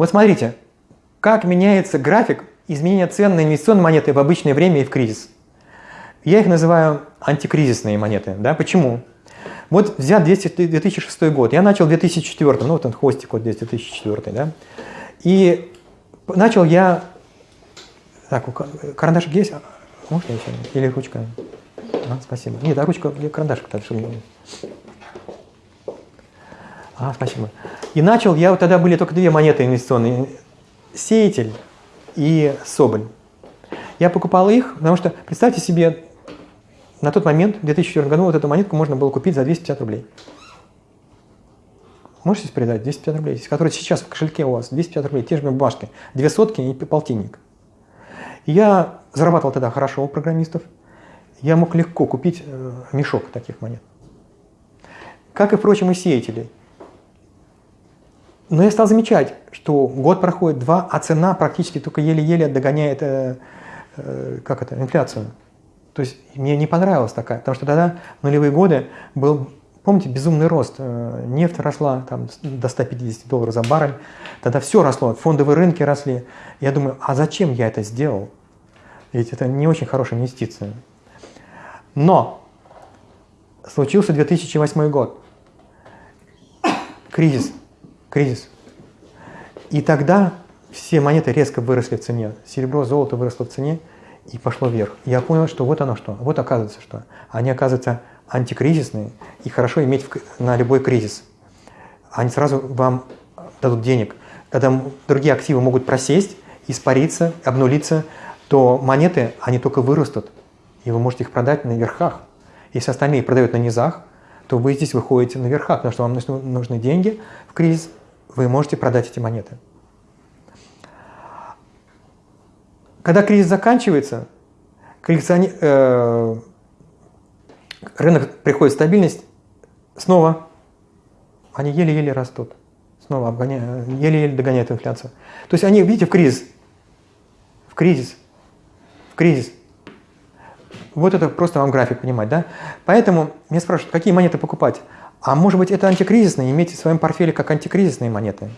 Вот смотрите, как меняется график изменения цен на инвестиционные монеты в обычное время и в кризис. Я их называю антикризисные монеты. Да? Почему? Вот взят 2006 год. Я начал в 2004, ну вот он хвостик вот здесь 2004, да. И начал я... Так, карандашик есть? Можно еще? Или ручка? А, спасибо. Нет, а ручка, карандашик. Так, чтобы... А, спасибо. И начал, я вот тогда были только две монеты инвестиционные. Сеятель и Соболь. Я покупал их, потому что, представьте себе, на тот момент, в 2004 году, вот эту монетку можно было купить за 250 рублей. Можете себе передать 250 рублей, которые сейчас в кошельке у вас, 250 рублей, те же бумажки, две сотки и полтинник. Я зарабатывал тогда хорошо у программистов, я мог легко купить э, мешок таких монет. Как и, впрочем, и сеятелей. Но я стал замечать, что год проходит, два, а цена практически только еле-еле догоняет э, э, как это, инфляцию. То есть мне не понравилась такая, потому что тогда, в нулевые годы, был, помните, безумный рост. Э, нефть росла там, до 150 долларов за баррель. Тогда все росло, фондовые рынки росли. Я думаю, а зачем я это сделал? Ведь это не очень хорошая инвестиция. Но случился 2008 год. Кризис. Кризис. И тогда все монеты резко выросли в цене. Серебро, золото выросло в цене и пошло вверх. Я понял, что вот оно что. Вот оказывается что. Они оказываются антикризисные и хорошо иметь на любой кризис. Они сразу вам дадут денег. Когда другие активы могут просесть, испариться, обнулиться, то монеты, они только вырастут, и вы можете их продать на верхах. Если остальные продают на низах, то вы здесь выходите на верхах, потому что вам нужны деньги в кризис, вы можете продать эти монеты. Когда кризис заканчивается, коллекциони... э... рынок приходит в стабильность, снова они еле-еле растут, снова обгоняют, еле-еле догоняют инфляцию. То есть они, видите, в кризис, в кризис, в кризис. Вот это просто вам график понимать, да? Поэтому меня спрашивают, какие монеты покупать? А может быть это антикризисные, имейте в своем портфеле как антикризисные монеты.